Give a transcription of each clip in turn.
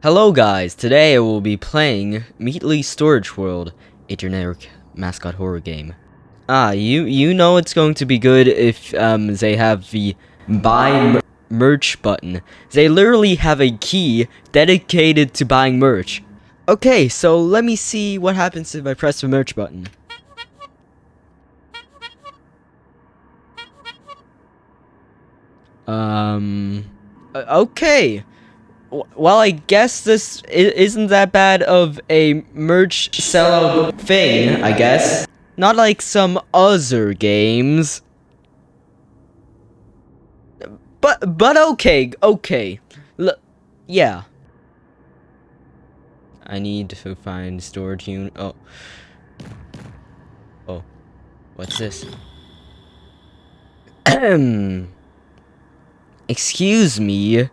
Hello guys, today I will be playing Meatly Storage World, a generic mascot horror game. Ah, you you know it's going to be good if um they have the buy merch button. They literally have a key dedicated to buying merch. Okay, so let me see what happens if I press the merch button. Um uh, okay. Well, I guess this isn't that bad of a merch sellout thing, I guess. Not like some other games. But, but okay, okay. L yeah. I need to find storage unit. Oh. Oh. What's this? Excuse me.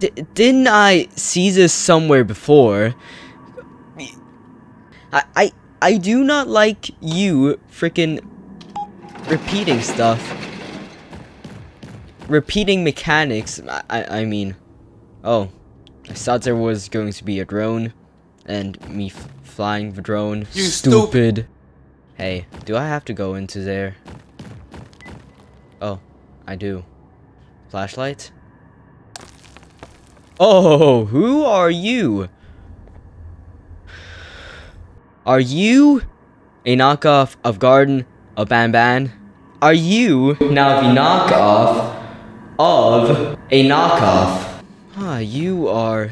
D didn't I see this somewhere before? I, I, I do not like you freaking repeating stuff. Repeating mechanics, I, I, I mean, oh, I thought there was going to be a drone, and me flying the drone. You stupid. Hey, do I have to go into there? Oh, I do. Flashlight? Oh, who are you? Are you a knockoff of Garden of Banban? Are you now the knockoff of a knockoff? Ah, you are...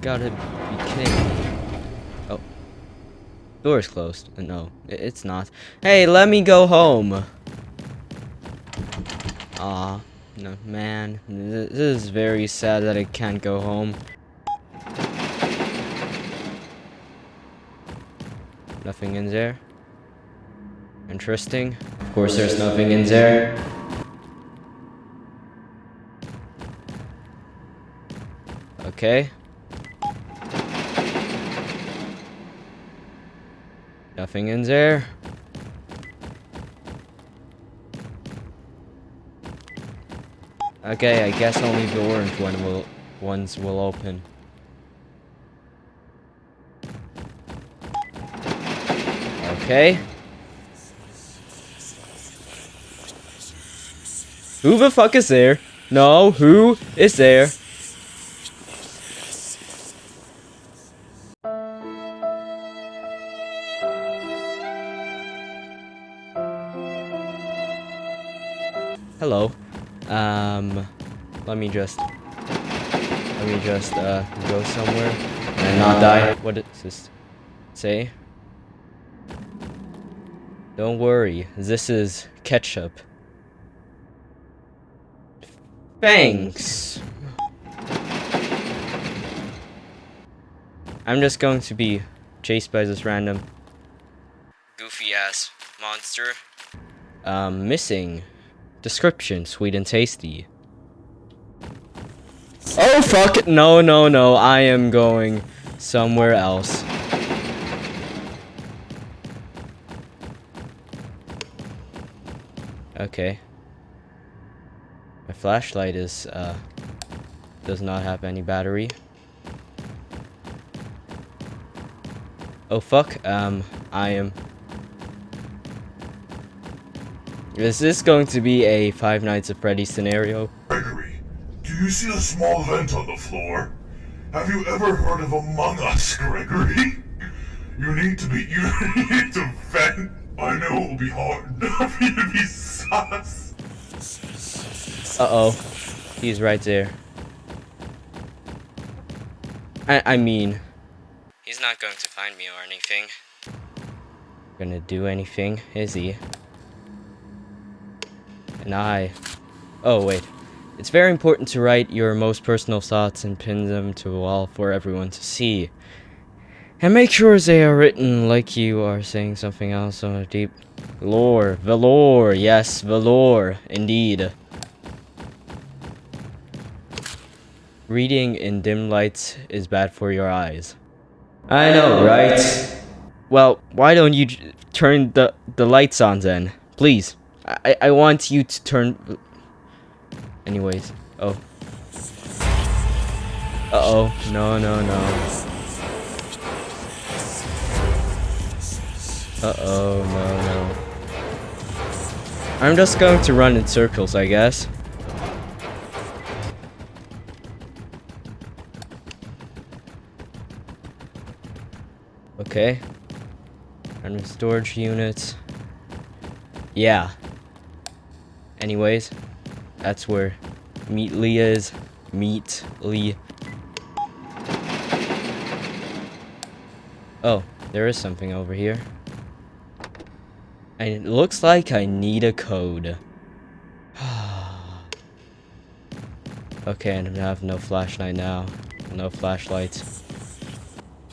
Gotta be kidding. Oh. Door's closed. No, it's not. Hey, let me go home. Ah. No, man, this is very sad that I can't go home. Nothing in there. Interesting. Of course there's nothing in there. Okay. Nothing in there. Okay, I guess only the orange one will ones will open. Okay. Who the fuck is there? No, who is there? Me just, let me just, uh, go somewhere and not die. What does this say? Don't worry, this is ketchup. Thanks. I'm just going to be chased by this random goofy ass monster. Um, missing Description, sweet and tasty. Oh fuck, no, no, no, I am going somewhere else. Okay. My flashlight is, uh, does not have any battery. Oh fuck, um, I am is this going to be a Five Nights at Freddy's scenario? Gregory, do you see a small vent on the floor? Have you ever heard of Among Us, Gregory? You need to be- you need to vent. I know it will be hard for you to be sus. Uh-oh. He's right there. I, I mean... He's not going to find me or anything. Gonna do anything, is he? And I... Oh, wait. It's very important to write your most personal thoughts and pin them to a wall for everyone to see. And make sure they are written like you are saying something else on a deep... Lore. Velour. Yes, velour. Indeed. Reading in dim lights is bad for your eyes. I know, right? Well, why don't you turn the, the lights on then? Please. I, I want you to turn... Anyways. Oh. Uh-oh. No, no, no. Uh-oh, no, no. I'm just going to run in circles, I guess. Okay. Random storage units. Yeah. Anyways, that's where Meatly is. Meatly. Oh, there is something over here. And it looks like I need a code. okay, and I have no flashlight now. No flashlights.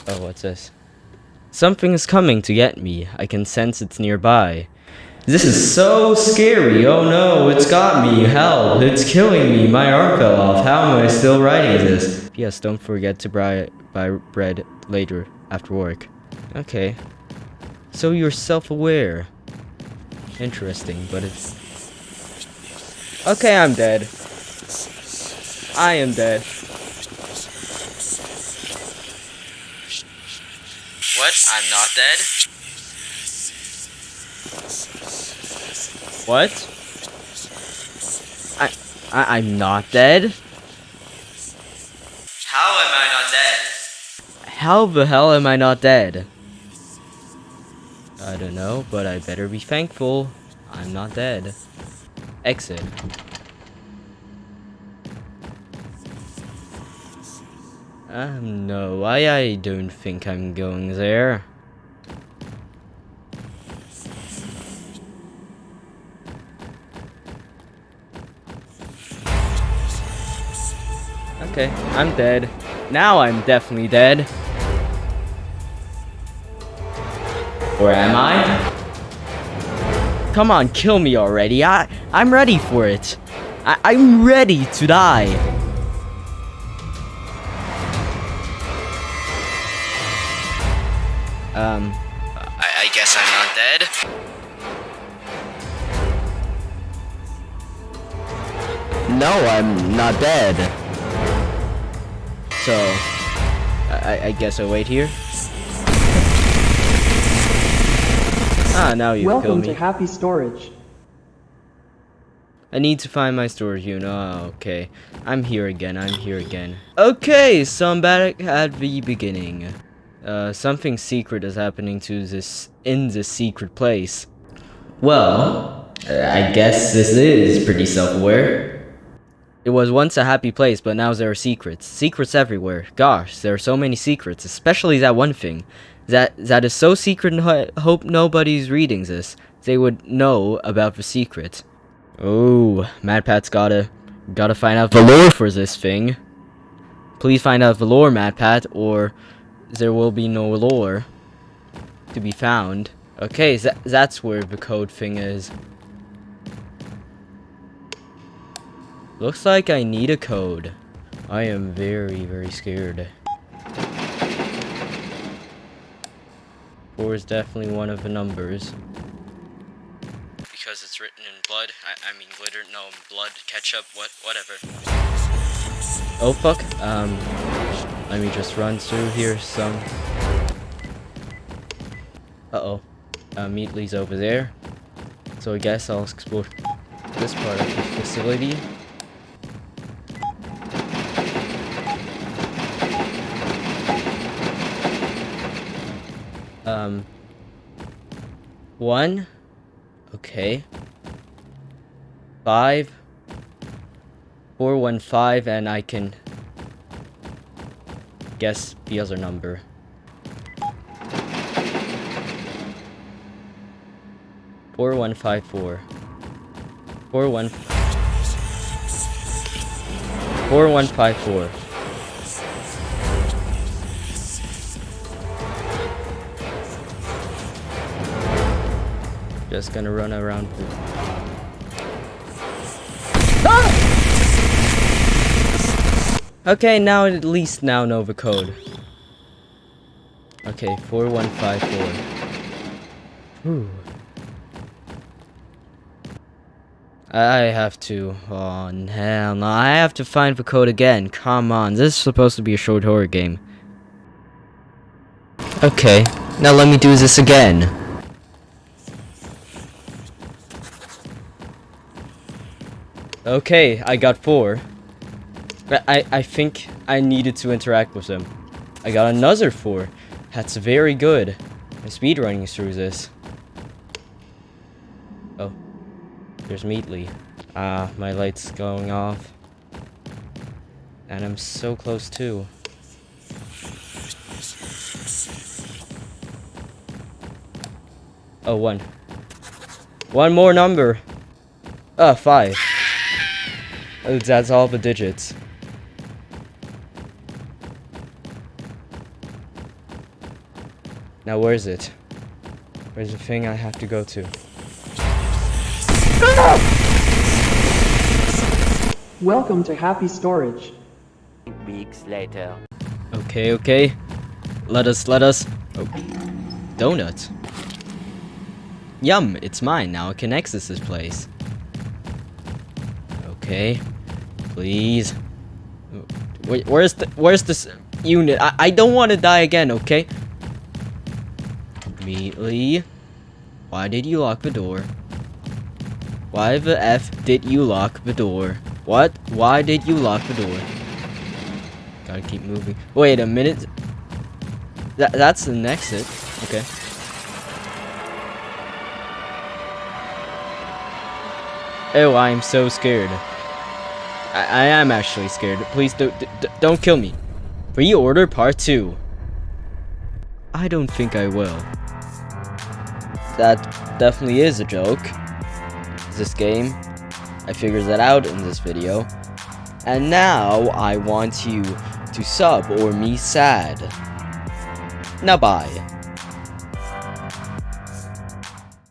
Oh, what's this? Something is coming to get me. I can sense it's nearby. This is so scary. Oh no, it's got me. Help. It's killing me. My arm fell off. How am I still writing this? P.S. Don't forget to buy, buy bread later after work. Okay. So you're self-aware. Interesting, but it's... Okay, I'm dead. I am dead. What? I'm not dead? What? I, I I'm not dead? How am I not dead? How the hell am I not dead? I don't know, but I better be thankful I'm not dead. Exit. Um, no, I, I don't think I'm going there. Okay, I'm dead. Now I'm definitely dead. Or am I? Come on, kill me already. I, I'm ready for it. I, I'm ready to die. Um, I, I guess I'm not dead. No, I'm not dead. So, I, I guess I wait here. Ah, now you Welcome killed me. to Happy Storage. I need to find my storage unit. Oh, okay. I'm here again. I'm here again. Okay, so I'm back at the beginning. Uh, something secret is happening to this in this secret place. Well, uh, I guess this is pretty self-aware. It was once a happy place, but now there are secrets. Secrets everywhere. Gosh, there are so many secrets, especially that one thing. That that is so secret and ho hope nobody's reading this. They would know about the secret. Oh, MatPat's gotta gotta find out the lore for this thing. Please find out the lore, MadPat, or there will be no lore to be found. Okay, tha that's where the code thing is. Looks like I need a code. I am very, very scared. Four is definitely one of the numbers. Because it's written in blood. I, I mean glitter, no, blood, ketchup, what, whatever. Oh fuck, um, let me just run through here some. Uh-oh, uh, Meatly's over there. So I guess I'll explore this part of the facility. Um, one, okay, five, four, one, five, and I can guess the other number. Four, one, five, four. Four, one, four, one, five, four. Just gonna run around. Ah! Okay, now at least now know the code. Okay, 4154. Whew. I have to. Oh, hell no. I have to find the code again. Come on. This is supposed to be a short horror game. Okay. Now let me do this again. Okay, I got four. I, I think I needed to interact with them. I got another four. That's very good. I'm speedrunning through this. Oh. There's Meatly. Ah, my light's going off. And I'm so close too. Oh, one. One more number. Ah, five. Oh, that's all the digits. Now where is it? Where's the thing I have to go to? Welcome to Happy Storage. Weeks later. Okay, okay. Let us, let us. Oh. Donut. Yum, it's mine. Now I can access this place. Okay. Please. Where's the, where's this unit? I, I don't want to die again, okay? Immediately. Why did you lock the door? Why the F did you lock the door? What? Why did you lock the door? Gotta keep moving. Wait a minute. That that's the exit. Okay. Oh, I am so scared. I, I am actually scared. Please don't don't kill me. Pre-order part two. I don't think I will. That definitely is a joke. This game. I figured that out in this video. And now I want you to sub or me sad. Now bye.